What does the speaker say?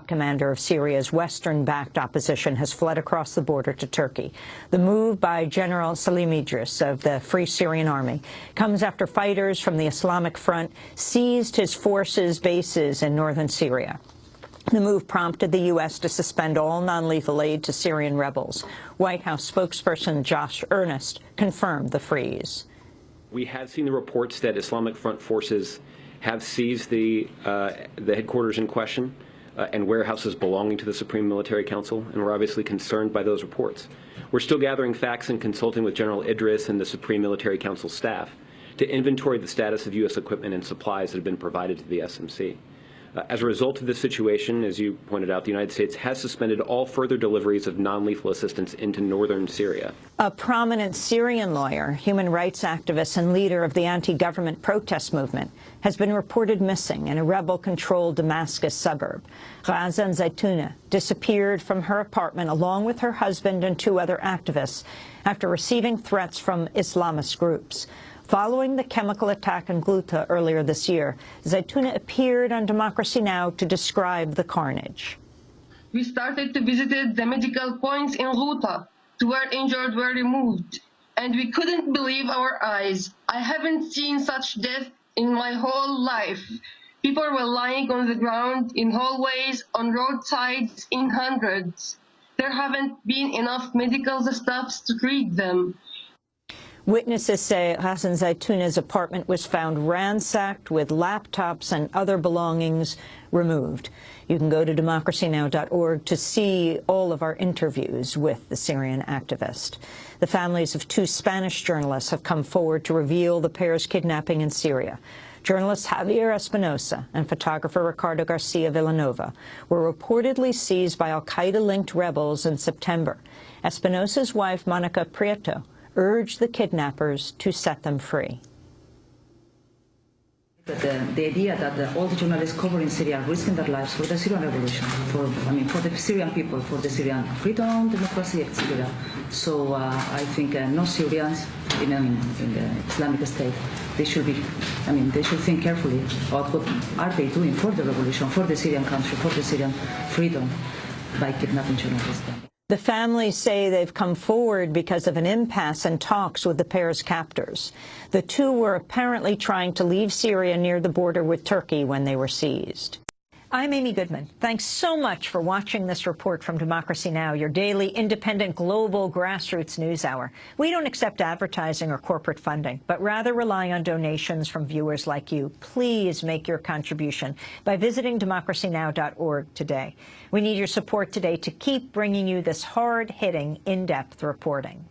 Commander of Syria's Western-backed opposition has fled across the border to Turkey. The move by General Salim Idris of the Free Syrian Army comes after fighters from the Islamic Front seized his forces' bases in northern Syria. The move prompted the U.S. to suspend all non-lethal aid to Syrian rebels. White House spokesperson Josh Earnest confirmed the freeze. We have seen the reports that Islamic Front forces have seized the, uh, the headquarters in question uh, and warehouses belonging to the Supreme Military Council, and we're obviously concerned by those reports. We're still gathering facts and consulting with General Idris and the Supreme Military Council staff to inventory the status of U.S. equipment and supplies that have been provided to the SMC. Uh, as a result of this situation, as you pointed out, the United States has suspended all further deliveries of non-lethal assistance into northern Syria. A prominent Syrian lawyer, human rights activist and leader of the anti-government protest movement has been reported missing in a rebel-controlled Damascus suburb. Razan Zaytouna disappeared from her apartment along with her husband and two other activists after receiving threats from Islamist groups. Following the chemical attack in Ghouta earlier this year, Zaituna appeared on Democracy Now! to describe the carnage. We started to visit the medical points in Ghouta to where injured were removed, and we couldn't believe our eyes. I haven't seen such death in my whole life. People were lying on the ground, in hallways, on roadsides, in hundreds. There haven't been enough medical staffs to treat them. Witnesses say Hassan Zaytouna's apartment was found ransacked with laptops and other belongings removed. You can go to democracynow.org to see all of our interviews with the Syrian activist. The families of two Spanish journalists have come forward to reveal the pair's kidnapping in Syria. Journalist Javier Espinosa and photographer Ricardo Garcia Vilanova were reportedly seized by al-Qaeda-linked rebels in September. Espinosa's wife, Monica Prieto, urged the kidnappers to set them free. The, the, idea that the, all the journalists covering Syria are risking their lives for the Syrian revolution, for I mean for the Syrian people, for the Syrian freedom, democracy, etc. So uh, I think uh, no Syrians in, in, in, the Islamic State, they should be, I mean, they should think carefully about what are they doing for the revolution, for the Syrian country, for the Syrian freedom by kidnapping journalists. The families say they've come forward because of an impasse in talks with the pair's captors. The two were apparently trying to leave Syria near the border with Turkey when they were seized. I'm Amy Goodman. Thanks so much for watching this report from Democracy Now!, your daily independent global grassroots news hour. We don't accept advertising or corporate funding, but rather rely on donations from viewers like you. Please make your contribution by visiting democracynow.org today. We need your support today to keep bringing you this hard-hitting, in-depth reporting.